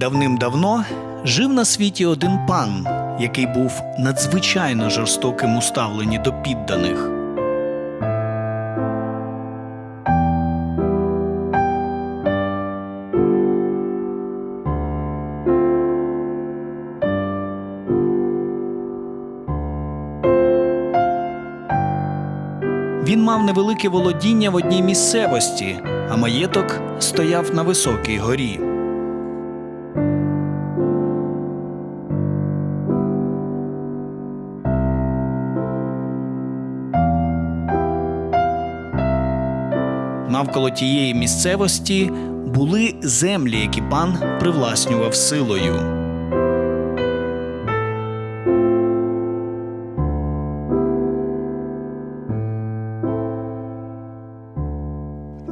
Давним-давно жив на світі один пан, який був надзвичайно жорстоким у ставленні до підданих. Він мав невелике володіння в одній місцевості, а маєток стояв на високій горі. Навколо тієї місцевості були землі, які пан привласнював силою.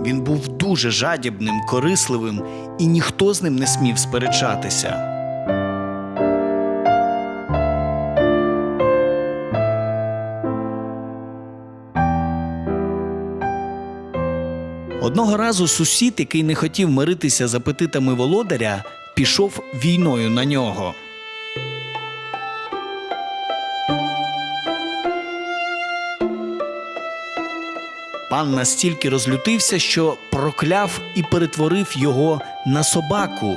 Він був дуже жадібним, корисливим, і ніхто з ним не смів сперечатися. Одного разу сусід, який не хотів миритися з апетитами володаря, пішов війною на нього. Пан настільки розлютився, що прокляв і перетворив його на собаку.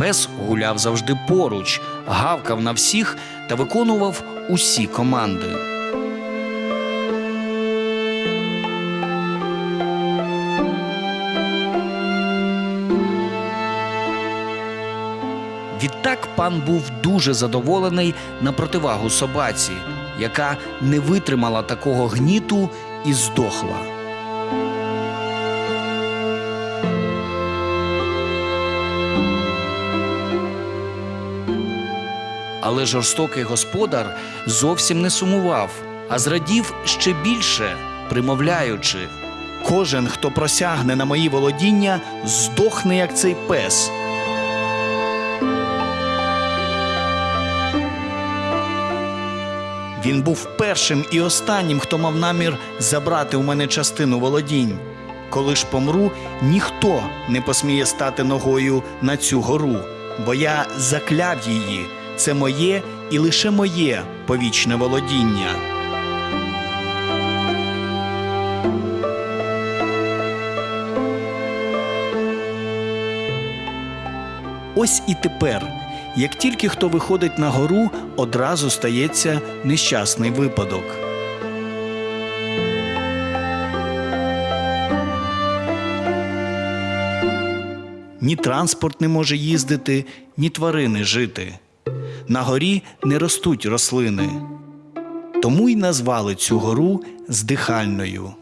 Пес гуляв завжди поруч, гавкав на всіх та виконував усі команди. Відтак пан був дуже задоволений на противагу собаці, яка не витримала такого гніту і здохла. Але жорстокий господар зовсім не сумував, а зрадів ще більше, примовляючи: Кожен, хто просягне на мої володіння, здохне, як цей пес. Він був першим і останнім, хто мав намір забрати у мене частину володінь. Коли ж помру, ніхто не посміє стати ногою на цю гору, бо я закляв її. Це моє і лише моє повічне володіння. Ось і тепер, як тільки хто виходить на гору, одразу стається нещасний випадок. Ні транспорт не може їздити, ні тварини жити. На горі не ростуть рослини. Тому й назвали цю гору здихальною.